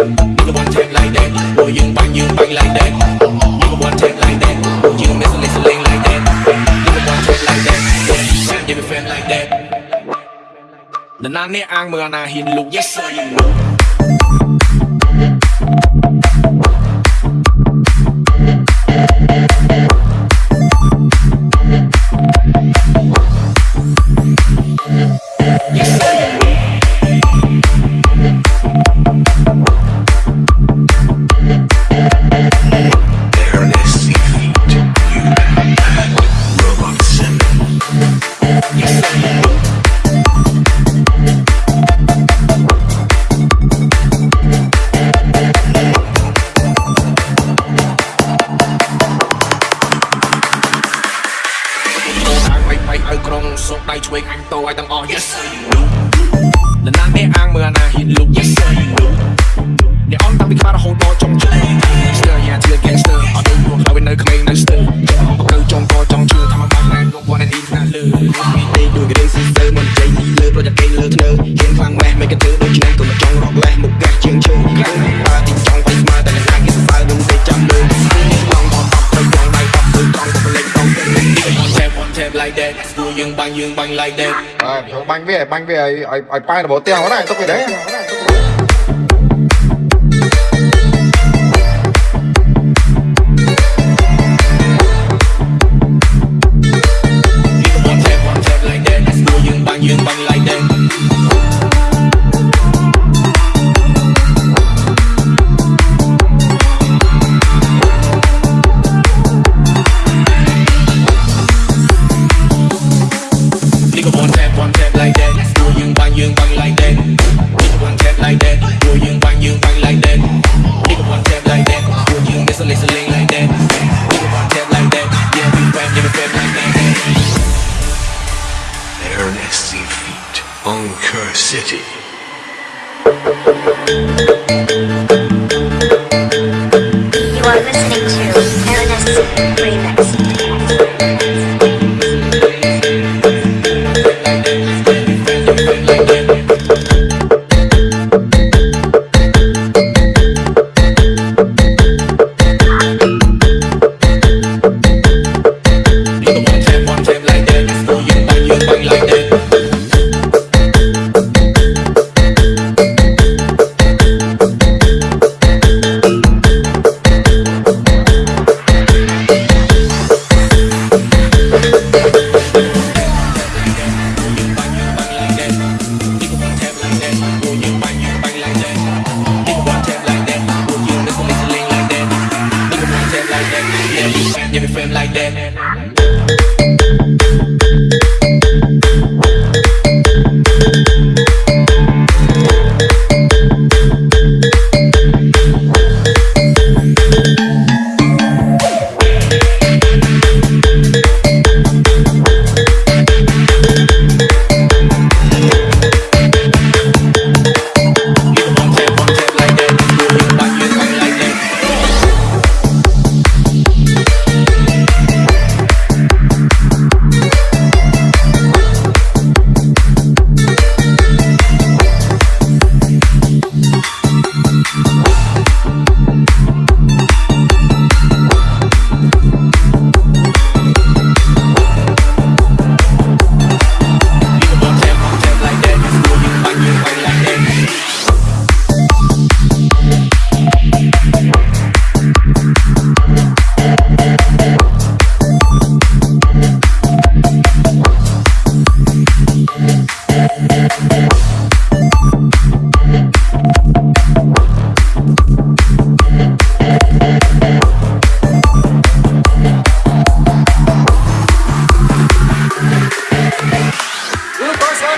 You wanna take like that, or you bang, you bang like that. You wanna take like that, or you miss a little sling like that. You wanna take like that, or you give a fan like that. នរណានេះអាងមើលអាណាហ៊ានលុក Yes sir you know ឲ្យក្រុងសុកដៃឆ្វេងអញតោឲ្យទាំងអស់ Yes sir you know នរណាអ្នកអាងមើលអាណាហ៊ានលុក Yes sir you know អ្នកអន់តាំងពីក្បាលរហូតដល់ចុងជើង Still yeah till gangster អត់ដឹងព្រោះឲ្យវានៅក្មេងនៅស្ទើរបកើចុងកចុងជើងថាមកបាក់ណែលោកវ៉ាន់នេះណាលើពីទេដូចរេស៊ីស្ទើមិនចេញលើប្រយ័ត្នគេលើធ្នើហ៊ានខ្លាំងម៉េះមិនគេធ្វើដូចឆ្នាំក៏មិនចង់រកលេះមក យើងបាញ់យើងបាញ់ like that បាទខ្ញុំបាញ់វាបាញ់វាឲ្យឲ្យឲ្យប៉ែរបបទៀងហ្នឹងទុកវាដែរ Seafeet, Bunker City. You are listening to Baroness Remix. Give me fame like that.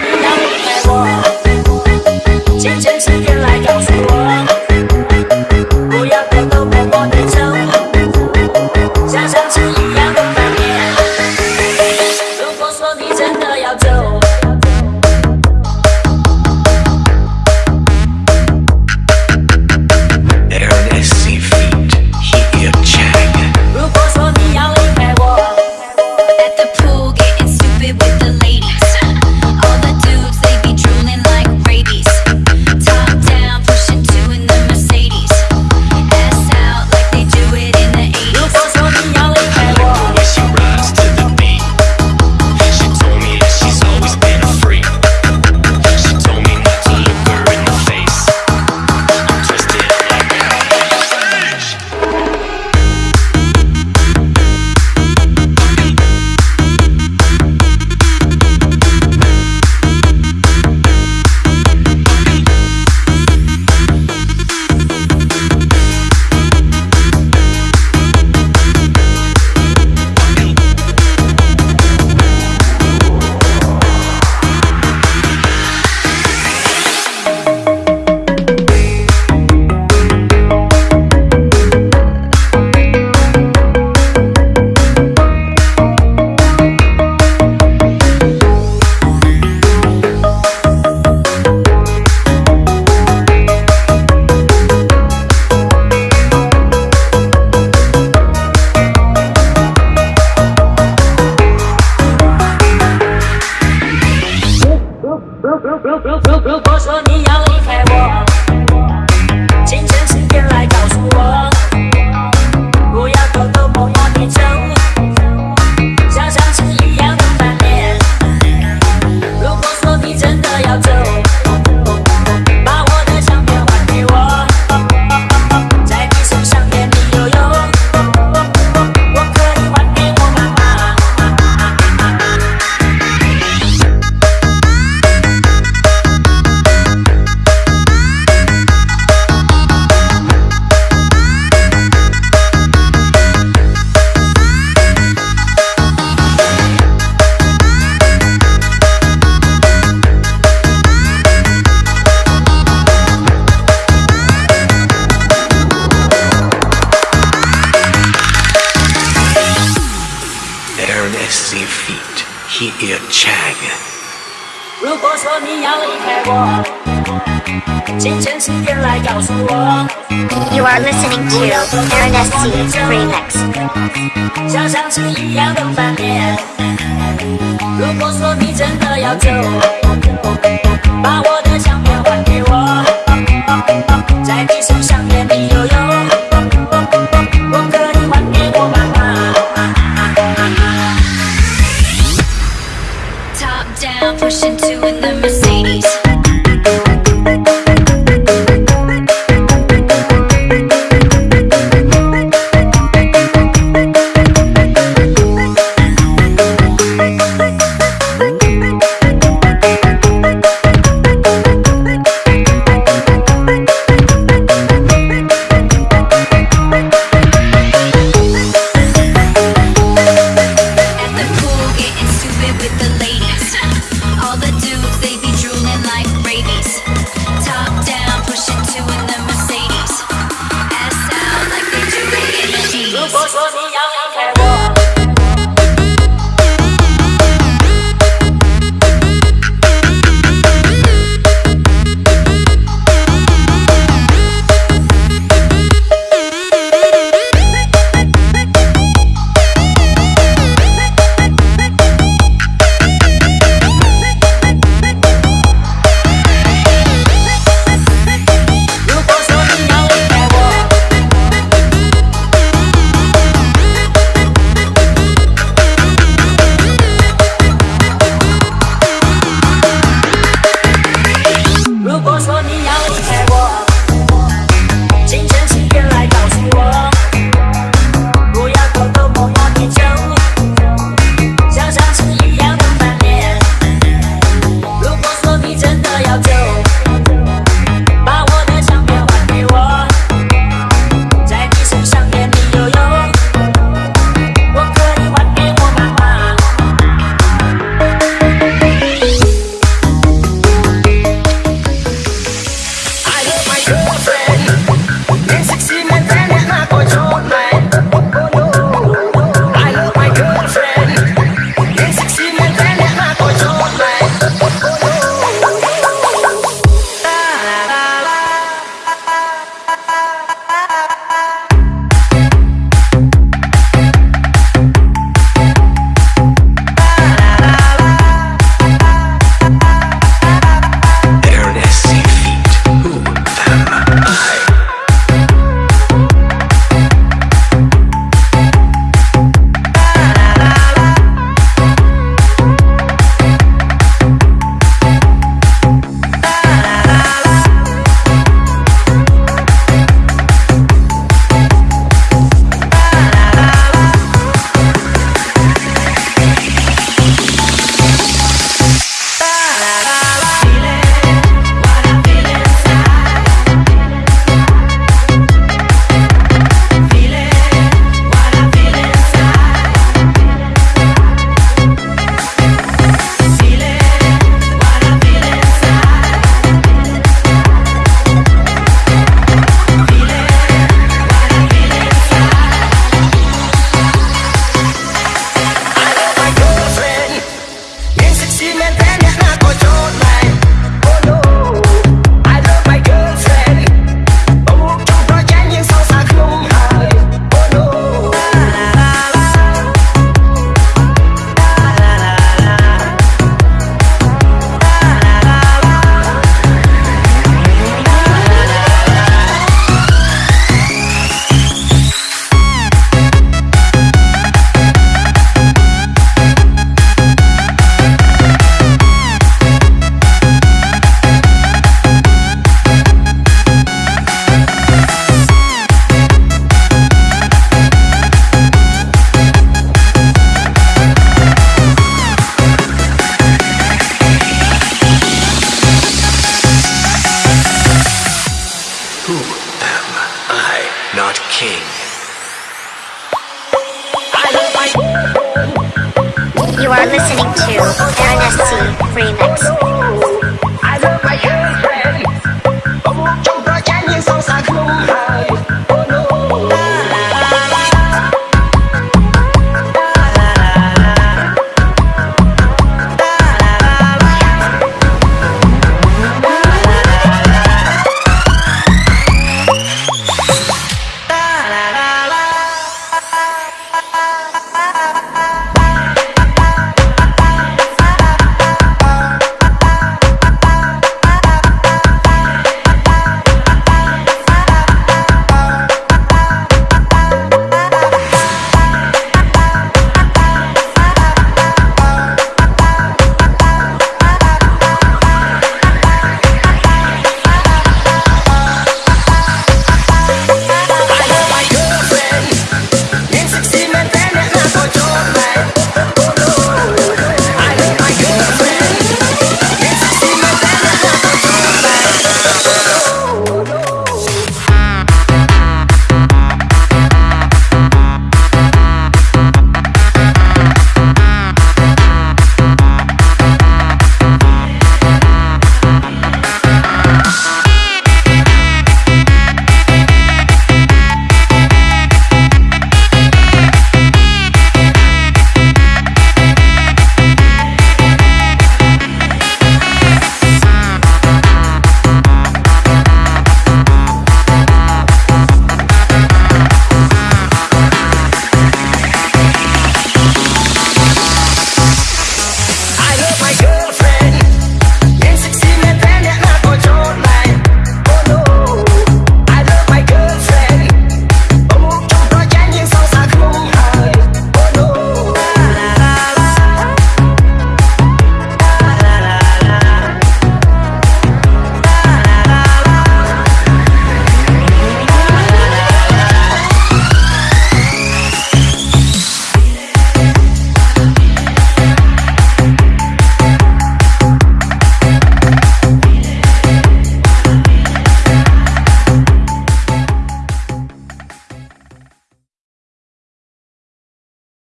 Morning. He ear chag. 如果说你要离开我，请诚实点来告诉我， You are listening to Ernest C Remix. 像上次一样的翻脸。如果说你真的要走，把我的相片还给我，在你身上点你悠 With the ladies. to Dynasty Remix.